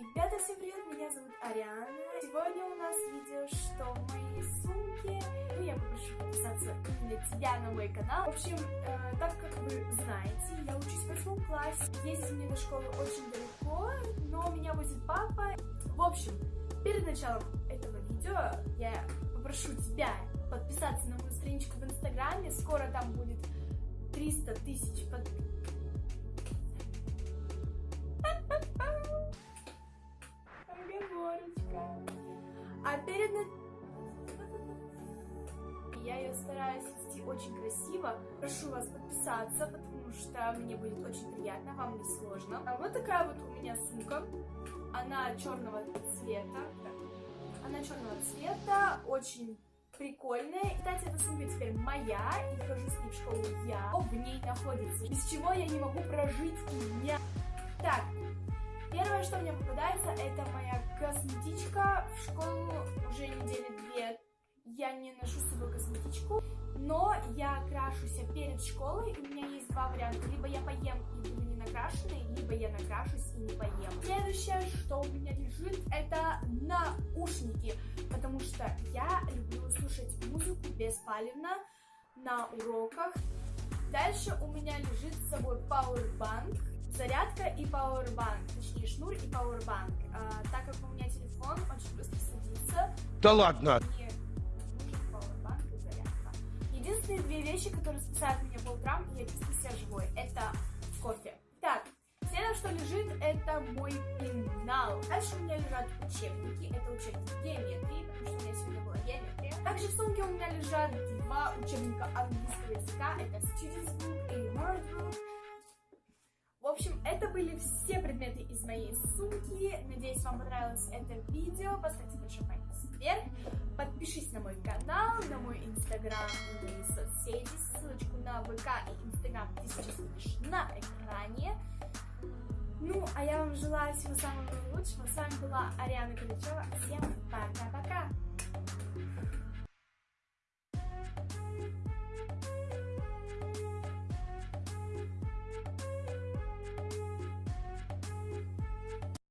Ребята, всем привет, меня зовут Ариана. Сегодня у нас видео, что в моей сумке. Ну, я попрошу подписаться именно тебя на мой канал. В общем, э, так как вы знаете, я учусь в восьмом классе. Ездить мне до школы очень далеко, но меня возит папа. В общем, перед началом этого видео я попрошу тебя подписаться на мою страничку в инстаграме. Скоро там будет 300 тысяч подписчиков. Стараюсь вести очень красиво. Прошу вас подписаться, потому что мне будет очень приятно, вам не сложно. А вот такая вот у меня сумка. Она черного цвета. Она черного цвета, очень прикольная. Кстати, эта сумка теперь моя, и хожу с ней в школу я. В ней находится, без чего я не могу прожить дня. Так, первое, что мне попадается, это моя косметичка. В школу уже недели две я не ношу с собой косметичку, но я крашусь перед школой, у меня есть два варианта. Либо я поем и буду не накрашенной, либо я накрашусь и не поем. Следующее, что у меня лежит, это наушники, потому что я люблю слушать музыку беспалевно на уроках. Дальше у меня лежит с собой Powerbank, зарядка и Powerbank, точнее шнур и Powerbank. А, так как у меня телефон очень быстро садится. Да ладно! Две вещи, которые спасают меня по утрам, и я чувствую себя живой, это кофе. Так, следующее, что лежит, это мой пенал. Дальше у меня лежат учебники. Это учебники геометрии, потому что у меня сегодня была геометрия. Также в сумке у меня лежат два учебника английского языка. Это Students Book и Word Book. В общем, это были все предметы из моей сумки. Надеюсь, вам понравилось это видео. Поставьте большой палец вверх. Подпишись на мой канал, на мой инстаграм и соцсети. Ссылочку на ВК и инстаграм ты сейчас видишь на экране. Ну, а я вам желаю всего самого лучшего. С вами была Ариана Каличева. Всем пока-пока!